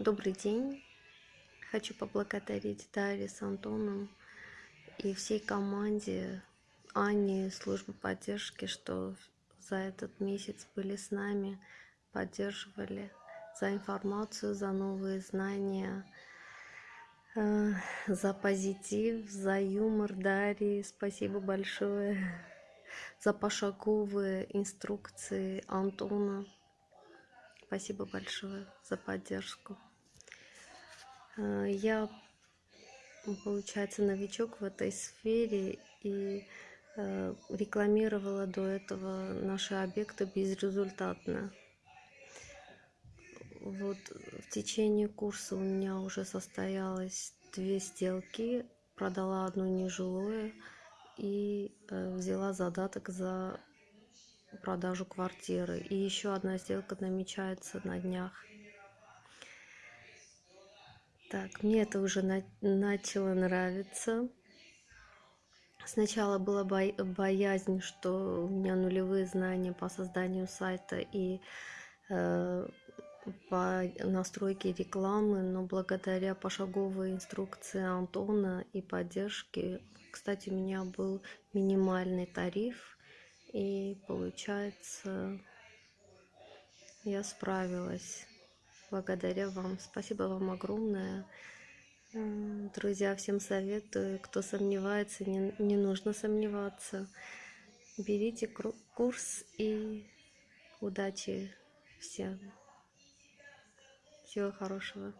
Добрый день. Хочу поблагодарить Дарье с Антоном и всей команде Ани службы поддержки, что за этот месяц были с нами, поддерживали за информацию, за новые знания, э, за позитив, за юмор Дарьи. Спасибо большое за пошаговые инструкции Антона. Спасибо большое за поддержку. Э, я, получается, новичок в этой сфере и э, рекламировала до этого наши объекты безрезультатно. Вот в течение курса у меня уже состоялось две сделки, продала одно нежилое и э, взяла задаток за продажу квартиры. И еще одна сделка намечается на днях. Так, мне это уже на начало нравиться. Сначала была бо боязнь, что у меня нулевые знания по созданию сайта и э, по настройке рекламы, но благодаря пошаговой инструкции Антона и поддержке, кстати, у меня был минимальный тариф, и получается, я справилась благодаря вам. Спасибо вам огромное. Друзья, всем советую, кто сомневается, не, не нужно сомневаться. Берите курс и удачи всем. Всего хорошего.